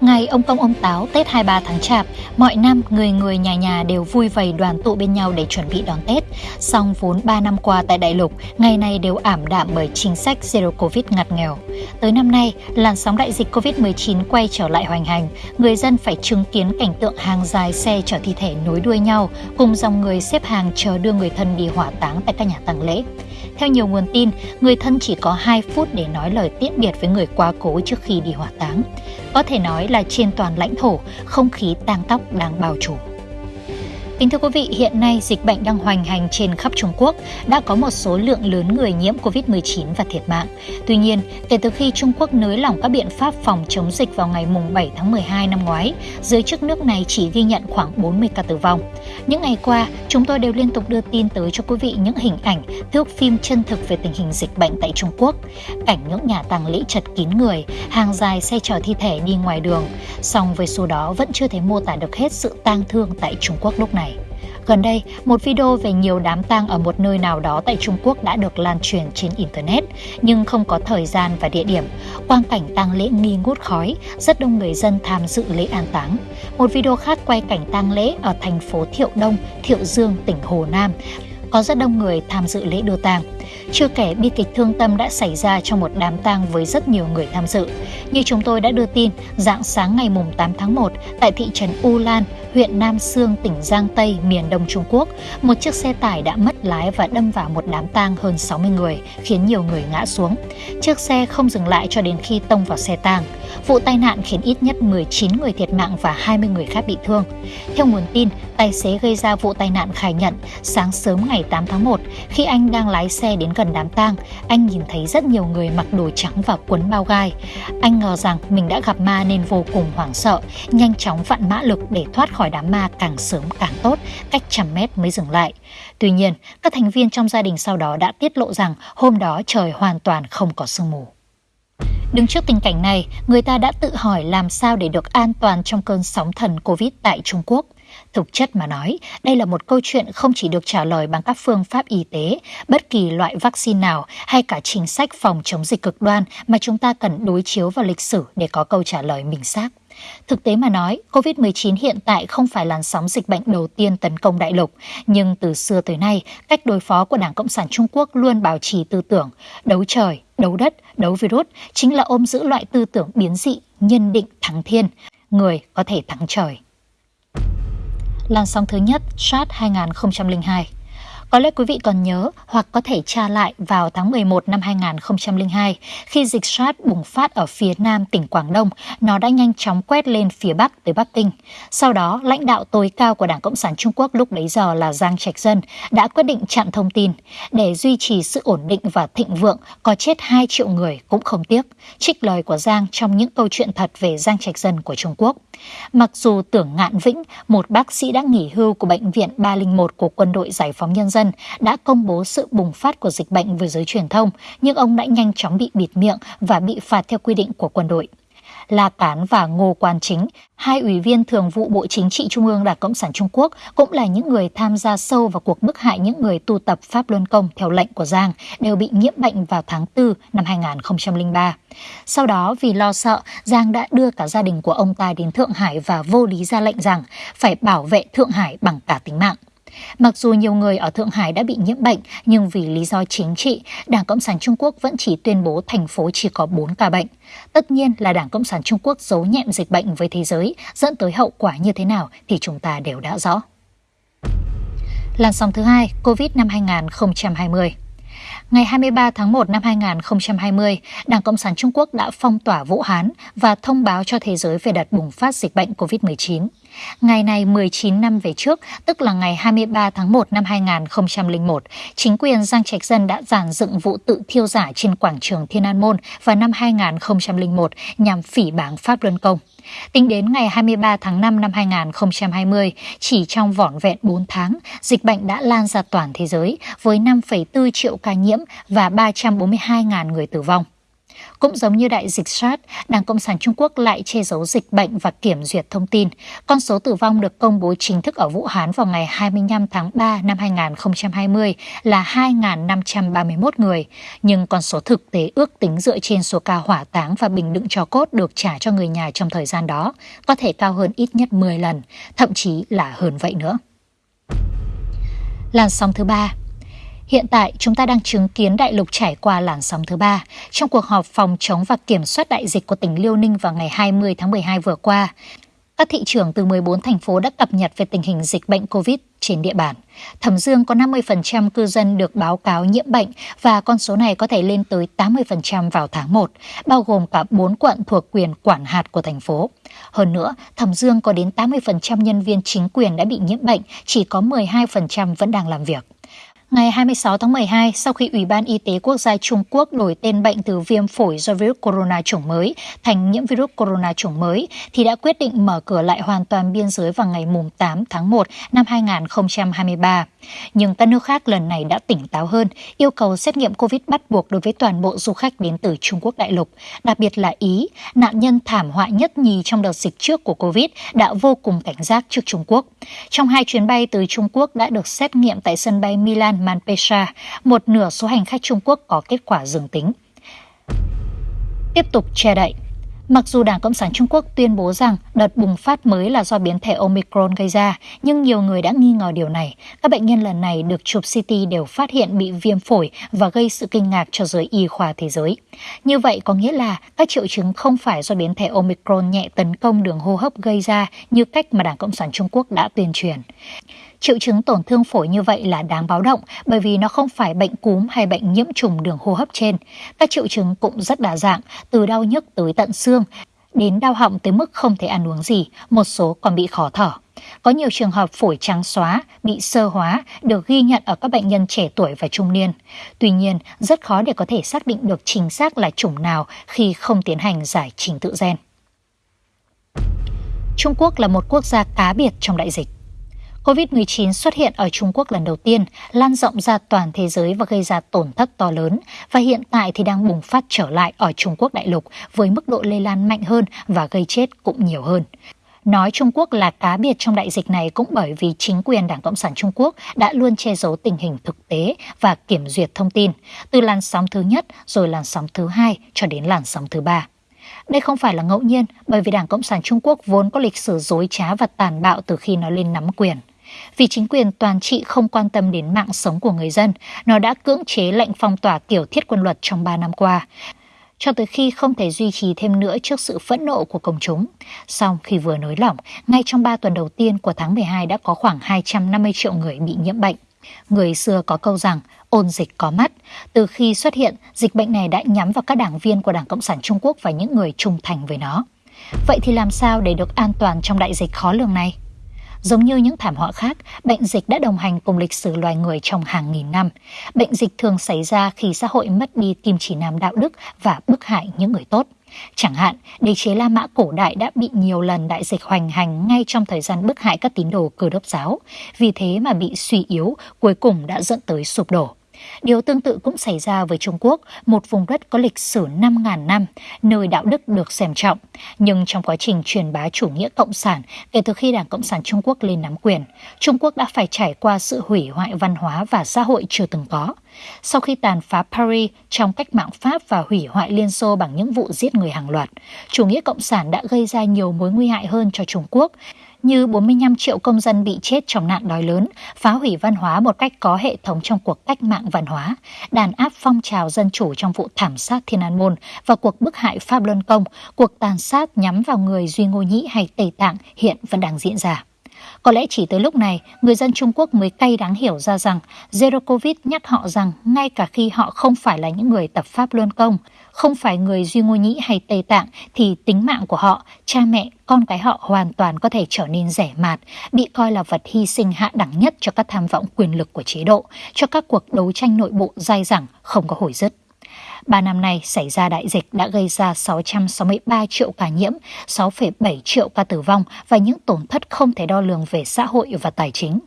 Ngày ông công ông táo Tết 23 tháng Chạp, mọi năm người người nhà nhà đều vui vầy đoàn tụ bên nhau để chuẩn bị đón Tết. Song vốn 3 năm qua tại đại lục, ngày này đều ảm đạm bởi chính sách Zero Covid ngặt nghèo. Tới năm nay, làn sóng đại dịch Covid-19 quay trở lại hoành hành, người dân phải chứng kiến cảnh tượng hàng dài xe chở thi thể nối đuôi nhau, cùng dòng người xếp hàng chờ đưa người thân đi hỏa táng tại các nhà tang lễ. Theo nhiều nguồn tin, người thân chỉ có 2 phút để nói lời tiễn biệt với người quá cố trước khi đi hỏa táng. Có thể nói là trên toàn lãnh thổ, không khí tang tóc đang bao trùm. Kính thưa quý vị, hiện nay dịch bệnh đang hoành hành trên khắp Trung Quốc, đã có một số lượng lớn người nhiễm COVID-19 và thiệt mạng. Tuy nhiên, kể từ khi Trung Quốc nới lỏng các biện pháp phòng chống dịch vào ngày 7 tháng 12 năm ngoái, giới chức nước này chỉ ghi nhận khoảng 40 ca tử vong. Những ngày qua, chúng tôi đều liên tục đưa tin tới cho quý vị những hình ảnh, thước phim chân thực về tình hình dịch bệnh tại Trung Quốc. Cảnh những nhà tàng lễ chật kín người, hàng dài xe chở thi thể đi ngoài đường. Song với số đó vẫn chưa thể mô tả được hết sự tang thương tại Trung Quốc lúc này. Gần đây, một video về nhiều đám tang ở một nơi nào đó tại Trung Quốc đã được lan truyền trên Internet, nhưng không có thời gian và địa điểm. Quang cảnh tang lễ nghi ngút khói, rất đông người dân tham dự lễ an táng. Một video khác quay cảnh tang lễ ở thành phố Thiệu Đông, Thiệu Dương, tỉnh Hồ Nam. Có rất đông người tham dự lễ đưa tang. Chưa kể bi kịch thương tâm đã xảy ra trong một đám tang với rất nhiều người tham dự. Như chúng tôi đã đưa tin, dạng sáng ngày 8 tháng 1 tại thị trấn U Lan, huyện Nam Sương, tỉnh Giang Tây, miền đông Trung Quốc, một chiếc xe tải đã mất lái và đâm vào một đám tang hơn 60 người, khiến nhiều người ngã xuống. Chiếc xe không dừng lại cho đến khi tông vào xe tang. Vụ tai nạn khiến ít nhất 19 người thiệt mạng và 20 người khác bị thương. Theo nguồn tin, tài xế gây ra vụ tai nạn khai nhận sáng sớm ngày 8 tháng 1, khi anh đang lái xe đến gần đám tang, anh nhìn thấy rất nhiều người mặc đồ trắng và quấn bao gai. Anh ngờ rằng mình đã gặp ma nên vô cùng hoảng sợ, nhanh chóng vặn mã lực để thoát khỏi đám ma càng sớm càng tốt, cách trăm mét mới dừng lại. Tuy nhiên, các thành viên trong gia đình sau đó đã tiết lộ rằng hôm đó trời hoàn toàn không có sương mù. Đứng trước tình cảnh này, người ta đã tự hỏi làm sao để được an toàn trong cơn sóng thần Covid tại Trung Quốc. Thực chất mà nói, đây là một câu chuyện không chỉ được trả lời bằng các phương pháp y tế, bất kỳ loại vaccine nào hay cả chính sách phòng chống dịch cực đoan mà chúng ta cần đối chiếu vào lịch sử để có câu trả lời minh xác. Thực tế mà nói, COVID-19 hiện tại không phải làn sóng dịch bệnh đầu tiên tấn công đại lục, nhưng từ xưa tới nay, cách đối phó của Đảng Cộng sản Trung Quốc luôn bảo trì tư tưởng đấu trời, đấu đất, đấu virus, chính là ôm giữ loại tư tưởng biến dị, nhân định thắng thiên, người có thể thắng trời. Làn sóng thứ nhất, SARS 2002 có lẽ quý vị còn nhớ hoặc có thể tra lại vào tháng 11 năm 2002 khi dịch SARS bùng phát ở phía nam tỉnh Quảng Đông, nó đã nhanh chóng quét lên phía bắc tới Bắc Kinh. Sau đó, lãnh đạo tối cao của Đảng Cộng sản Trung Quốc lúc bấy giờ là Giang Trạch Dân đã quyết định chặn thông tin để duy trì sự ổn định và thịnh vượng, có chết 2 triệu người cũng không tiếc. Trích lời của Giang trong những câu chuyện thật về Giang Trạch Dân của Trung Quốc. Mặc dù tưởng ngạn vĩnh, một bác sĩ đã nghỉ hưu của Bệnh viện 301 của Quân đội Giải phóng Nhân dân dân đã công bố sự bùng phát của dịch bệnh với giới truyền thông, nhưng ông đã nhanh chóng bị bịt miệng và bị phạt theo quy định của quân đội. La Cán và Ngô Quan Chính, hai ủy viên thường vụ Bộ Chính trị Trung ương Đảng Cộng sản Trung Quốc cũng là những người tham gia sâu vào cuộc bức hại những người tu tập Pháp Luân Công theo lệnh của Giang đều bị nhiễm bệnh vào tháng 4 năm 2003. Sau đó vì lo sợ, Giang đã đưa cả gia đình của ông ta đến Thượng Hải và vô lý ra lệnh rằng phải bảo vệ Thượng Hải bằng cả tính mạng. Mặc dù nhiều người ở Thượng Hải đã bị nhiễm bệnh, nhưng vì lý do chính trị, Đảng Cộng sản Trung Quốc vẫn chỉ tuyên bố thành phố chỉ có 4 ca bệnh. Tất nhiên là Đảng Cộng sản Trung Quốc giấu nhẹm dịch bệnh với thế giới, dẫn tới hậu quả như thế nào thì chúng ta đều đã rõ. Làn sóng thứ hai, Covid năm 2020 Ngày 23 tháng 1 năm 2020, Đảng Cộng sản Trung Quốc đã phong tỏa Vũ Hán và thông báo cho thế giới về đợt bùng phát dịch bệnh COVID-19. Ngày này 19 năm về trước, tức là ngày 23 tháng 1 năm 2001, chính quyền Giang Trạch Dân đã giàn dựng vụ tự thiêu giả trên quảng trường Thiên An Môn vào năm 2001 nhằm phỉ báng Pháp Luân Công. Tính đến ngày 23 tháng 5 năm 2020, chỉ trong vỏn vẹn 4 tháng, dịch bệnh đã lan ra toàn thế giới với 5,4 triệu ca nhiễm và 342.000 người tử vong. Cũng giống như đại dịch SARS, Đảng Cộng sản Trung Quốc lại che giấu dịch bệnh và kiểm duyệt thông tin. Con số tử vong được công bố chính thức ở Vũ Hán vào ngày 25 tháng 3 năm 2020 là 2.531 người, nhưng con số thực tế ước tính dựa trên số ca hỏa táng và bình đựng cho cốt được trả cho người nhà trong thời gian đó có thể cao hơn ít nhất 10 lần, thậm chí là hơn vậy nữa. Làn sóng thứ ba Hiện tại, chúng ta đang chứng kiến đại lục trải qua làn sóng thứ ba. Trong cuộc họp phòng chống và kiểm soát đại dịch của tỉnh Liêu Ninh vào ngày 20 tháng 12 vừa qua, các thị trưởng từ 14 thành phố đã cập nhật về tình hình dịch bệnh COVID trên địa bàn. Thẩm Dương có 50% cư dân được báo cáo nhiễm bệnh và con số này có thể lên tới 80% vào tháng 1, bao gồm cả 4 quận thuộc quyền quản hạt của thành phố. Hơn nữa, Thẩm Dương có đến 80% nhân viên chính quyền đã bị nhiễm bệnh, chỉ có 12% vẫn đang làm việc. Ngày 26 tháng 12, sau khi Ủy ban Y tế Quốc gia Trung Quốc đổi tên bệnh từ viêm phổi do virus corona chủng mới thành nhiễm virus corona chủng mới, thì đã quyết định mở cửa lại hoàn toàn biên giới vào ngày 8 tháng 1 năm 2023. Nhưng các nước khác lần này đã tỉnh táo hơn, yêu cầu xét nghiệm COVID bắt buộc đối với toàn bộ du khách đến từ Trung Quốc đại lục, đặc biệt là Ý, nạn nhân thảm họa nhất nhì trong đợt dịch trước của COVID đã vô cùng cảnh giác trước Trung Quốc. Trong hai chuyến bay từ Trung Quốc đã được xét nghiệm tại sân bay Milan Manpesa, một nửa số hành khách Trung Quốc có kết quả dương tính. Tiếp tục che đậy Mặc dù Đảng Cộng sản Trung Quốc tuyên bố rằng đợt bùng phát mới là do biến thể Omicron gây ra, nhưng nhiều người đã nghi ngờ điều này. Các bệnh nhân lần này được chụp CT đều phát hiện bị viêm phổi và gây sự kinh ngạc cho giới y khoa thế giới. Như vậy có nghĩa là các triệu chứng không phải do biến thể Omicron nhẹ tấn công đường hô hấp gây ra như cách mà Đảng Cộng sản Trung Quốc đã tuyên truyền. Triệu chứng tổn thương phổi như vậy là đáng báo động bởi vì nó không phải bệnh cúm hay bệnh nhiễm trùng đường hô hấp trên. Các triệu chứng cũng rất đa dạng, từ đau nhức tới tận xương, đến đau họng tới mức không thể ăn uống gì, một số còn bị khó thở. Có nhiều trường hợp phổi trắng xóa, bị sơ hóa được ghi nhận ở các bệnh nhân trẻ tuổi và trung niên. Tuy nhiên, rất khó để có thể xác định được chính xác là chủng nào khi không tiến hành giải trình tự gen. Trung Quốc là một quốc gia cá biệt trong đại dịch. COVID-19 xuất hiện ở Trung Quốc lần đầu tiên, lan rộng ra toàn thế giới và gây ra tổn thất to lớn, và hiện tại thì đang bùng phát trở lại ở Trung Quốc đại lục với mức độ lây lan mạnh hơn và gây chết cũng nhiều hơn. Nói Trung Quốc là cá biệt trong đại dịch này cũng bởi vì chính quyền Đảng Cộng sản Trung Quốc đã luôn che giấu tình hình thực tế và kiểm duyệt thông tin, từ làn sóng thứ nhất rồi làn sóng thứ hai cho đến làn sóng thứ ba. Đây không phải là ngẫu nhiên bởi vì Đảng Cộng sản Trung Quốc vốn có lịch sử dối trá và tàn bạo từ khi nó lên nắm quyền. Vì chính quyền toàn trị không quan tâm đến mạng sống của người dân, nó đã cưỡng chế lệnh phong tỏa kiểu thiết quân luật trong 3 năm qua, cho tới khi không thể duy trì thêm nữa trước sự phẫn nộ của công chúng. Song khi vừa nới lỏng, ngay trong 3 tuần đầu tiên của tháng 12 đã có khoảng 250 triệu người bị nhiễm bệnh. Người xưa có câu rằng ôn dịch có mắt. Từ khi xuất hiện, dịch bệnh này đã nhắm vào các đảng viên của Đảng Cộng sản Trung Quốc và những người trung thành với nó. Vậy thì làm sao để được an toàn trong đại dịch khó lường này? Giống như những thảm họa khác, bệnh dịch đã đồng hành cùng lịch sử loài người trong hàng nghìn năm. Bệnh dịch thường xảy ra khi xã hội mất đi kim chỉ nam đạo đức và bức hại những người tốt. Chẳng hạn, đế chế La Mã cổ đại đã bị nhiều lần đại dịch hoành hành ngay trong thời gian bức hại các tín đồ cơ đốc giáo. Vì thế mà bị suy yếu, cuối cùng đã dẫn tới sụp đổ. Điều tương tự cũng xảy ra với Trung Quốc, một vùng đất có lịch sử 5.000 năm, nơi đạo đức được xem trọng. Nhưng trong quá trình truyền bá chủ nghĩa cộng sản, kể từ khi Đảng Cộng sản Trung Quốc lên nắm quyền, Trung Quốc đã phải trải qua sự hủy hoại văn hóa và xã hội chưa từng có. Sau khi tàn phá Paris trong cách mạng Pháp và hủy hoại Liên Xô bằng những vụ giết người hàng loạt, chủ nghĩa cộng sản đã gây ra nhiều mối nguy hại hơn cho Trung Quốc, như 45 triệu công dân bị chết trong nạn đói lớn, phá hủy văn hóa một cách có hệ thống trong cuộc cách mạng văn hóa, đàn áp phong trào dân chủ trong vụ thảm sát Thiên An Môn và cuộc bức hại Pháp Luân Công, cuộc tàn sát nhắm vào người Duy Ngô Nhĩ hay Tây Tạng hiện vẫn đang diễn ra. Có lẽ chỉ tới lúc này, người dân Trung Quốc mới cay đáng hiểu ra rằng Zero Covid nhắc họ rằng ngay cả khi họ không phải là những người tập Pháp Luân Công, không phải người Duy Ngô Nhĩ hay Tây Tạng thì tính mạng của họ, cha mẹ, con cái họ hoàn toàn có thể trở nên rẻ mạt, bị coi là vật hy sinh hạ đẳng nhất cho các tham vọng quyền lực của chế độ, cho các cuộc đấu tranh nội bộ dai dẳng không có hồi dứt. Ba năm nay xảy ra đại dịch đã gây ra 663 triệu ca nhiễm, 6,7 triệu ca tử vong và những tổn thất không thể đo lường về xã hội và tài chính.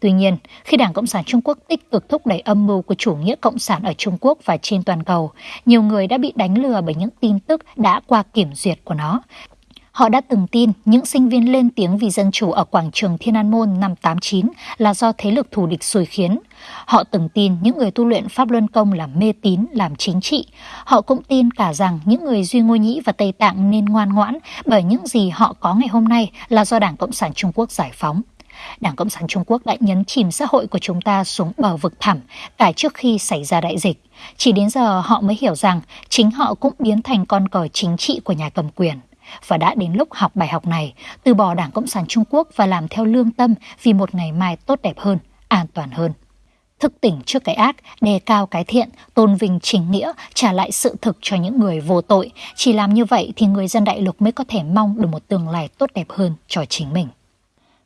Tuy nhiên, khi Đảng Cộng sản Trung Quốc tích cực thúc đẩy âm mưu của chủ nghĩa cộng sản ở Trung Quốc và trên toàn cầu, nhiều người đã bị đánh lừa bởi những tin tức đã qua kiểm duyệt của nó. Họ đã từng tin những sinh viên lên tiếng vì dân chủ ở quảng trường Thiên An Môn năm 89 là do thế lực thù địch xui khiến. Họ từng tin những người tu luyện Pháp Luân Công là mê tín, làm chính trị. Họ cũng tin cả rằng những người Duy Ngô Nhĩ và Tây Tạng nên ngoan ngoãn bởi những gì họ có ngày hôm nay là do Đảng Cộng sản Trung Quốc giải phóng. Đảng Cộng sản Trung Quốc đã nhấn chìm xã hội của chúng ta xuống bờ vực thẳm cả trước khi xảy ra đại dịch. Chỉ đến giờ họ mới hiểu rằng chính họ cũng biến thành con cờ chính trị của nhà cầm quyền. Và đã đến lúc học bài học này, từ bỏ Đảng Cộng sản Trung Quốc và làm theo lương tâm vì một ngày mai tốt đẹp hơn, an toàn hơn. Thức tỉnh trước cái ác, đề cao cái thiện, tôn vinh chính nghĩa, trả lại sự thực cho những người vô tội. Chỉ làm như vậy thì người dân đại lục mới có thể mong được một tương lai tốt đẹp hơn cho chính mình.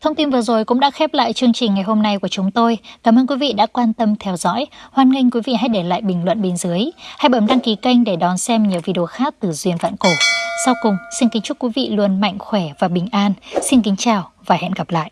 Thông tin vừa rồi cũng đã khép lại chương trình ngày hôm nay của chúng tôi. Cảm ơn quý vị đã quan tâm theo dõi. Hoan nghênh quý vị hãy để lại bình luận bên dưới. Hãy bấm đăng ký kênh để đón xem nhiều video khác từ Duyên Vạn Cổ. Sau cùng, xin kính chúc quý vị luôn mạnh khỏe và bình an. Xin kính chào và hẹn gặp lại.